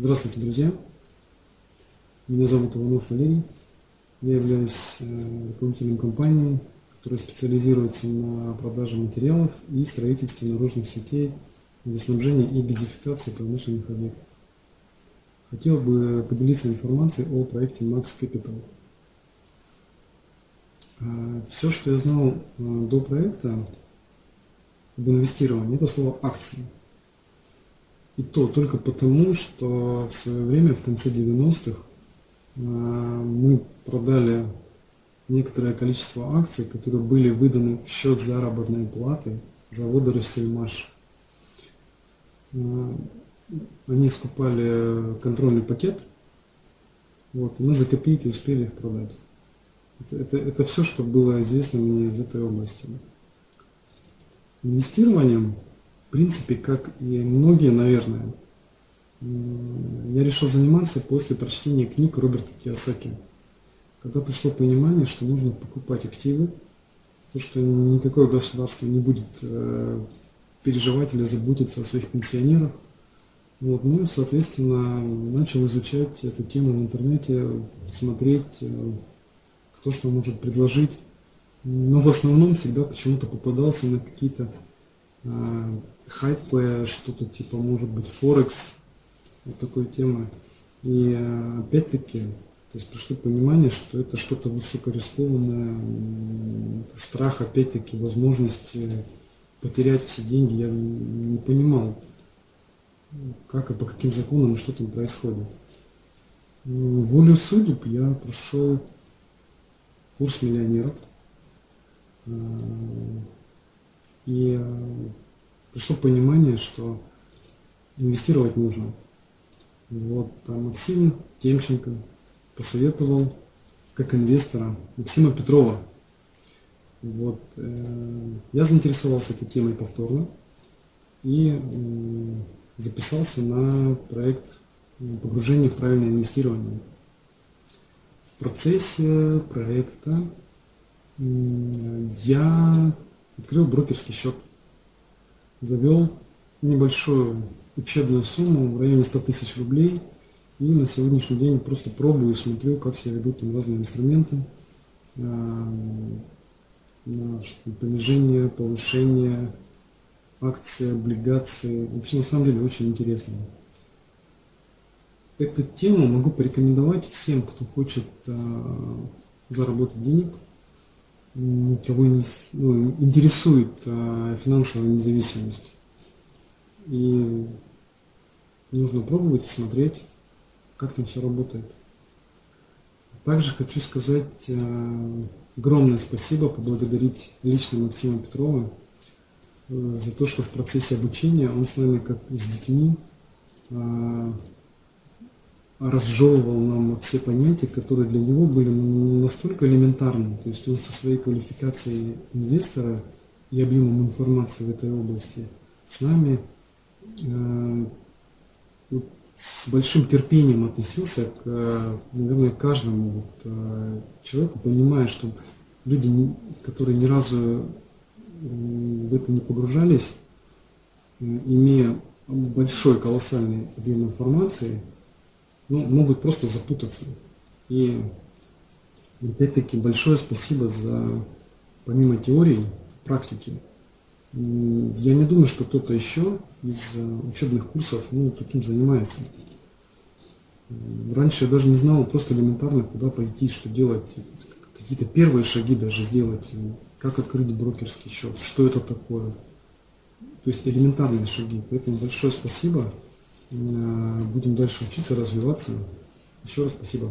Здравствуйте, друзья! Меня зовут Иванов Валерий. Я являюсь э, руководителем компании, которая специализируется на продаже материалов и строительстве наружных сетей для снабжения и газификации промышленных объектов. Хотел бы поделиться информацией о проекте Max Capital. Э, Все, что я знал э, до проекта об инвестировании, это слово акции – и то только потому, что в свое время, в конце 90-х, э, мы продали некоторое количество акций, которые были выданы в счет заработной платы завода «Россельмаш». Э, они скупали контрольный пакет, вот, мы за копейки успели их продать. Это, это, это все, что было известно мне из этой области. Инвестированием в принципе, как и многие, наверное, я решил заниматься после прочтения книг Роберта Киосаки. Когда пришло понимание, что нужно покупать активы, то, что никакое государство не будет э, переживать или заботиться о своих пенсионерах. Вот, ну, соответственно, начал изучать эту тему в интернете, смотреть, э, кто что может предложить. Но в основном всегда почему-то попадался на какие-то э, хайпы, что-то типа, может быть, Форекс, вот такой темы. И э, опять-таки, то есть пришло понимание, что это что-то высокорискованное, страх, опять-таки, возможности потерять все деньги. Я не понимал, как и по каким законам и что там происходит. Волю судеб я прошел курс миллионеров. Э, и э, пришло понимание, что инвестировать нужно. Вот там Максим Темченко посоветовал как инвестора Максима Петрова. Вот, э, я заинтересовался этой темой повторно и э, записался на проект погружения в правильное инвестирование. В процессе проекта э, я открыл брокерский счет завел небольшую учебную сумму в районе 100 тысяч рублей. И на сегодняшний день просто пробую, смотрю, как себя ведут там разные инструменты. На понижение, повышение, акции, облигации. Вообще, на самом деле, очень интересно. Эту тему могу порекомендовать всем, кто хочет а, заработать денег – кого ну, интересует а, финансовая независимость. И нужно пробовать и смотреть, как там все работает. Также хочу сказать а, огромное спасибо, поблагодарить лично Максима Петрова э, за то, что в процессе обучения он с нами, как с детьми, а, разжевывал нам все понятия, которые для него были настолько элементарны. То есть он со своей квалификацией инвестора и объемом информации в этой области с нами э, вот, с большим терпением относился к, наверное, каждому вот, э, человеку, понимая, что люди, которые ни разу в это не погружались, э, имея большой колоссальный объем информации, ну, могут просто запутаться. И опять-таки большое спасибо за, помимо теории, практики. Я не думаю, что кто-то еще из э, учебных курсов ну, таким занимается. Раньше я даже не знал просто элементарно, куда пойти, что делать, какие-то первые шаги даже сделать, как открыть брокерский счет, что это такое. То есть элементарные шаги. Поэтому большое спасибо. Э, будем дальше учиться, развиваться. Еще раз спасибо.